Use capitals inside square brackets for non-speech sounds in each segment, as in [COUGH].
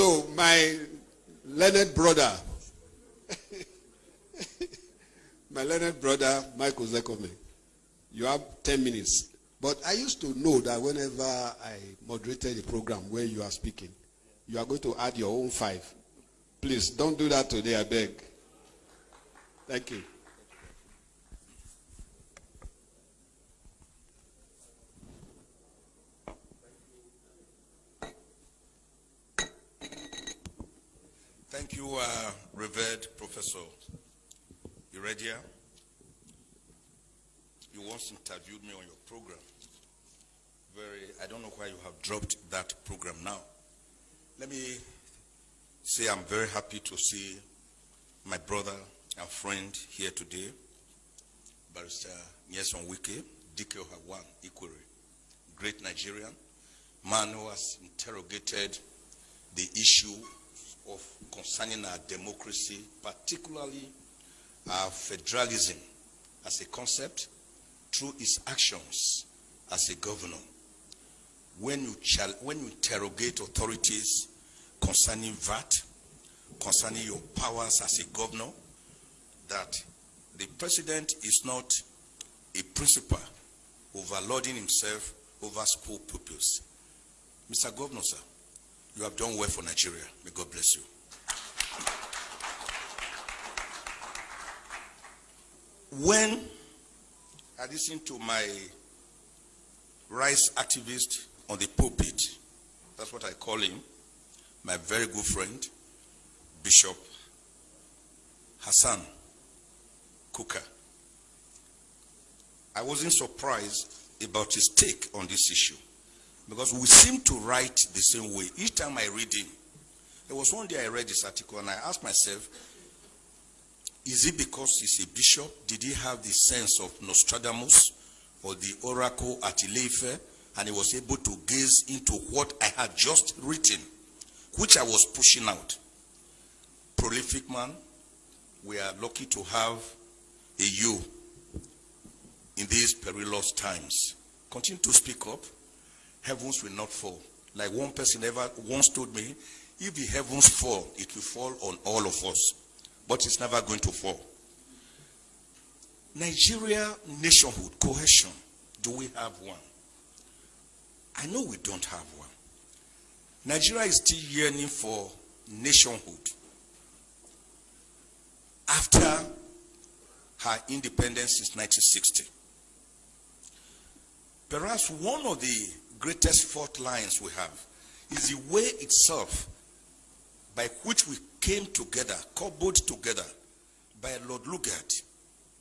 So, my learned brother, [LAUGHS] my learned brother, Michael Ozekhome, you have 10 minutes. But I used to know that whenever I moderated a program where you are speaking, you are going to add your own five. Please don't do that today, I beg. Thank you. Thank you, uh, revered Professor Iradia. You once interviewed me on your program. Very, I don't know why you have dropped that program now. Let me say I'm very happy to see my brother and friend here today, Barrister Nyesom Wike, DK Hawan Ikwere, great Nigerian, man who has interrogated the issue of concerning our democracy, particularly our federalism as a concept, through his actions as a governor. When you, when you interrogate authorities concerning VAT, concerning your powers as a governor, that the president is not a principal overloading himself over school pupils. Mr. Governor, sir, you have done well for Nigeria. May God bless you. When I listen to my rights activist on the pulpit, that's what I call him, my very good friend, Bishop Hassan Kukah. I wasn't surprised about his take on this issue because we seem to write the same way. Each time I read him, there was one day I read this article and I asked myself, is it because he's a bishop? Did he have the sense of Nostradamus or the oracle at Ile-Ife and he was able to gaze into what I had just written, which I was pushing out? Prolific man, we are lucky to have a you in these perilous times. Continue to speak up. Heavens will not fall. Like one person ever once told me, if the heavens fall, it will fall on all of us but it's never going to fall. Nigeria nationhood, cohesion, do we have one? I know we don't have one. Nigeria is still yearning for nationhood. After her independence since 1960. Perhaps one of the greatest fault lines we have is the way itself by which we came together, cobbled together by Lord Lugard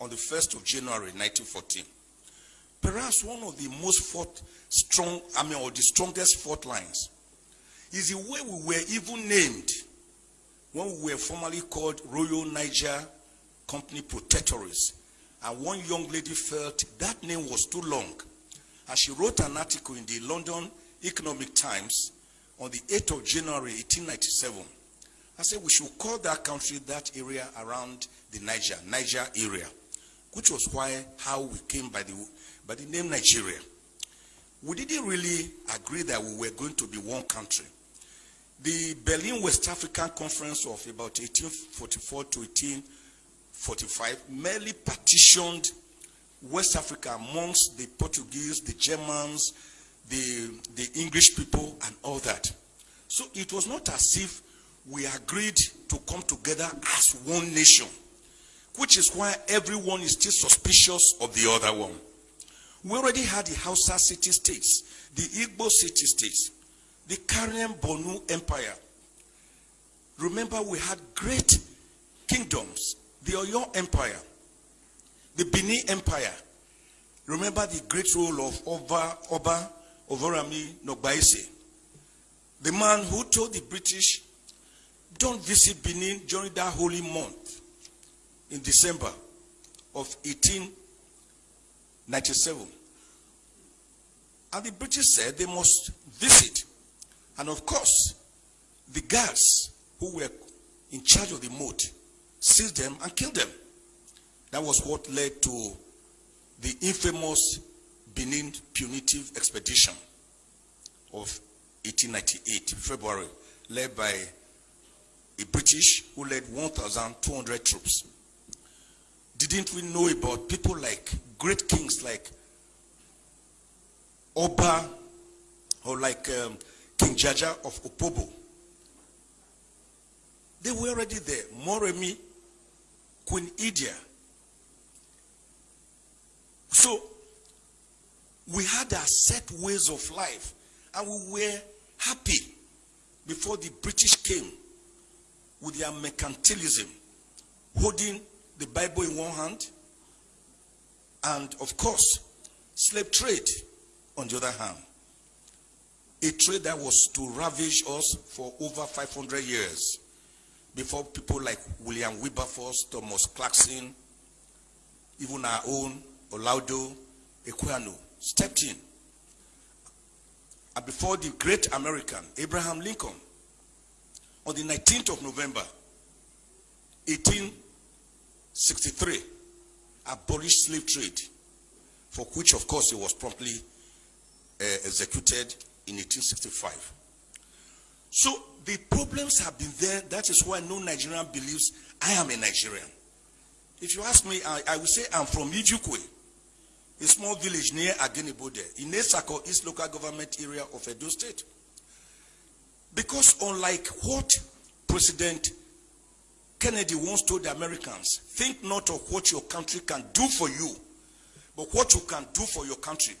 on the 1st of January 1914. Perhaps one of the most fought strong, I mean, or the strongest fault lines is the way we were even named when we were formerly called Royal Niger Company Protectorates. And one young lady felt that name was too long. And she wrote an article in the London Economic Times on the 8th of January 1897 I said we should call that country, that area around the Niger, Niger area, which was why how we came by the by the name Nigeria. We didn't really agree that we were going to be one country. The Berlin West African Conference of about 1844 to 1845 merely partitioned West Africa amongst the Portuguese, the Germans, the, the English people, and all that. So it was not as if we agreed to come together as one nation, which is why everyone is still suspicious of the other one. We already had the Hausa city states, the Igbo city states, the Kanem Bornu Empire. Remember, we had great kingdoms, the Oyo Empire, the Bini Empire. Remember the great role of Oba, Oba Ovonramwen Nogbaisi, the man who told the British don't visit Benin during that holy month in December of 1897. And the British said they must visit. And of course, the guards who were in charge of the moat seized them and killed them. That was what led to the infamous Benin punitive expedition of 1898, February led by a British who led 1,200 troops. Didn't we know about people like great kings like Oba or like um, King Jaja of Opobo? They were already there. Moremi, Queen Idia. So we had our set ways of life and we were happy before the British came with their mercantilism, holding the Bible in one hand, and of course, slave trade on the other hand. A trade that was to ravage us for over 500 years before people like William Wilberforce, Thomas Clarkson, even our own Olaudah Equiano stepped in. Before the great American, Abraham Lincoln, on the 19th of November, 1863, abolished slave trade, for which, of course, he was promptly uh, executed in 1865. So the problems have been there. That is why no Nigerian believes I am a Nigerian. If you ask me, I, I will say I'm from Iviukwe, a small village near Agenebode, in Etsako, East Local Government Area of Edo State. Because unlike what President Kennedy once told the Americans, think not of what your country can do for you, but what you can do for your country.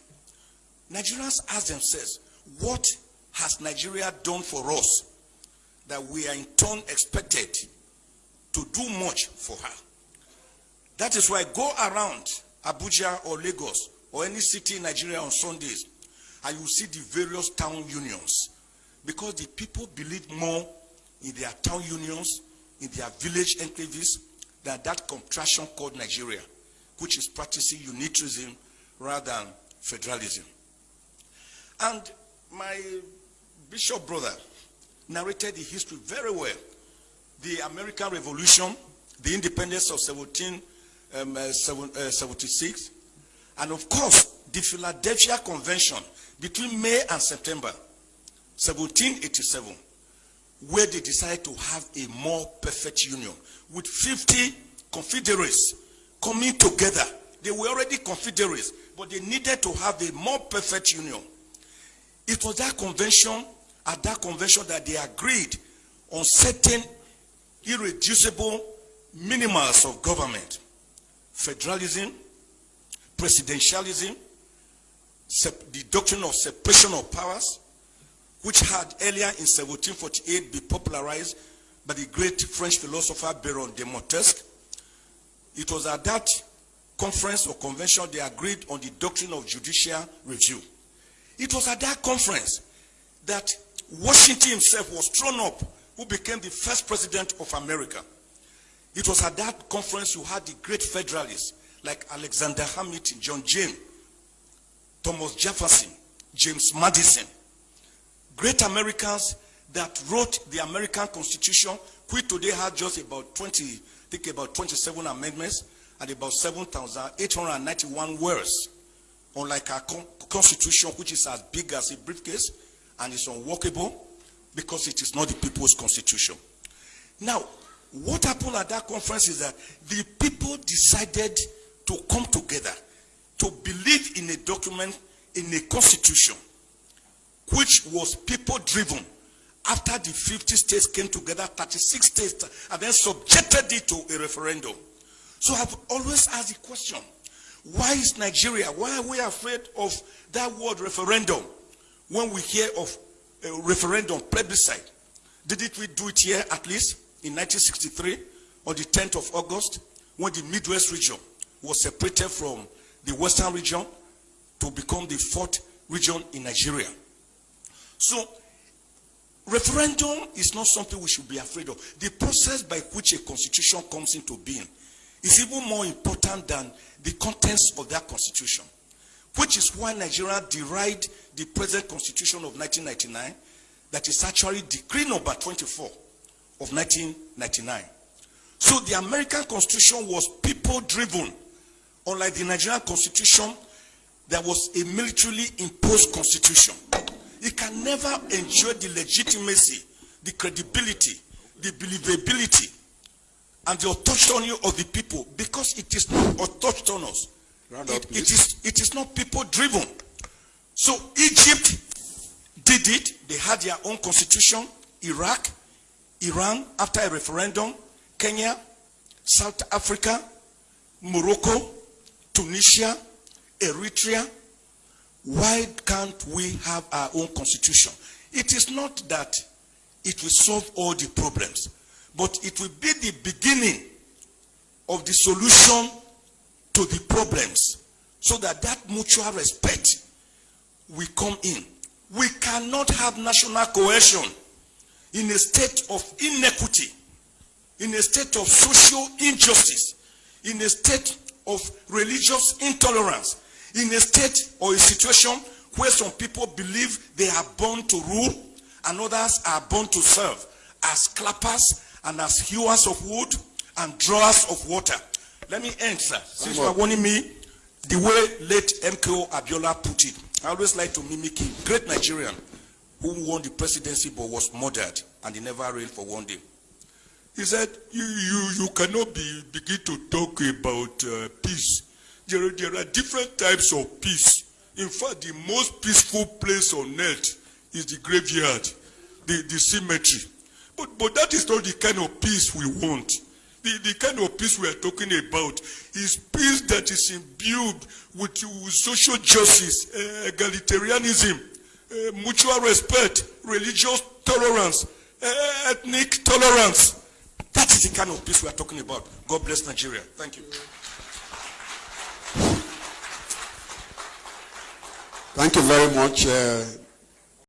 Nigerians ask themselves, what has Nigeria done for us that we are in turn expected to do much for her? That is why go around Abuja or Lagos or any city in Nigeria on Sundays and you see the various town unions because the people believe more in their town unions, in their village enclaves than that contraction called Nigeria, which is practicing unitarism rather than federalism. And my bishop brother narrated the history very well. The American Revolution, the independence of 1776, um, uh, and of course, the Philadelphia Convention between May and September 1787, where they decided to have a more perfect union with 50 confederates coming together. They were already confederates, but they needed to have a more perfect union. It was that convention, at that convention, that they agreed on certain irreducible minimums of government federalism, presidentialism, the doctrine of separation of powers, which had earlier in 1748 been popularized by the great French philosopher Baron de Montesquieu. It was at that conference or convention they agreed on the doctrine of judicial review. It was at that conference that Washington himself was thrown up, who became the first president of America. It was at that conference you had the great federalists like Alexander Hamilton, John Jay, Thomas Jefferson, James Madison, great Americans that wrote the American Constitution, which today had just about 20, I think about 27 amendments and about 7,891 words. Unlike our constitution, which is as big as a briefcase and is unworkable because it is not the people's constitution. Now, what happened at that conference is that the people decided to come together to believe in a document, in a constitution, which was people driven. After the 50 states came together, 36 states, and then subjected it to a referendum. So I've always asked the question, why is Nigeria, why are we afraid of that word referendum when we hear of a referendum, plebiscite? Didn't we do it here at least in 1963 on the 10th of August when the Midwest region was separated from the Western region to become the fourth region in Nigeria? So, referendum is not something we should be afraid of. The process by which a constitution comes into being is even more important than the contents of that constitution. Which is why Nigeria derived the present constitution of 1999 that is actually decree number 24 of 1999. So the American constitution was people driven. Unlike the Nigerian constitution, there was a militarily imposed constitution. It can never enjoy the legitimacy the credibility, the believability, and the autonomy of the people because it is not autonomous. Round up, It- it, is, it is not people driven. So Egypt did it. They had their own constitution. Iraq, Iran, after a referendum, Kenya, South Africa, Morocco, Tunisia, Eritrea. Why can't we have our own constitution? It is not that it will solve all the problems, but it will be the beginning of the solution to the problems so that that mutual respect will come in. We cannot have national cohesion in a state of inequity, in a state of social injustice, in a state of religious intolerance, in a state or a situation where some people believe they are born to rule and others are born to serve as clappers and as hewers of wood and drawers of water. Let me end, sir. Since you are warning me, the way late MKO Abiola put it, I always like to mimic him. Great Nigerian who won the presidency but was murdered and he never reigned for one day. He said, you, you, you cannot be, begin to talk about uh, peace. There, there are different types of peace. In fact, the most peaceful place on earth is the graveyard, the, the cemetery. But, but that is not the kind of peace we want. The, the kind of peace we are talking about is peace that is imbued with, with social justice, uh, egalitarianism, uh, mutual respect, religious tolerance, uh, ethnic tolerance. That is the kind of peace we are talking about. God bless Nigeria. Thank you. Thank you very much. Uh,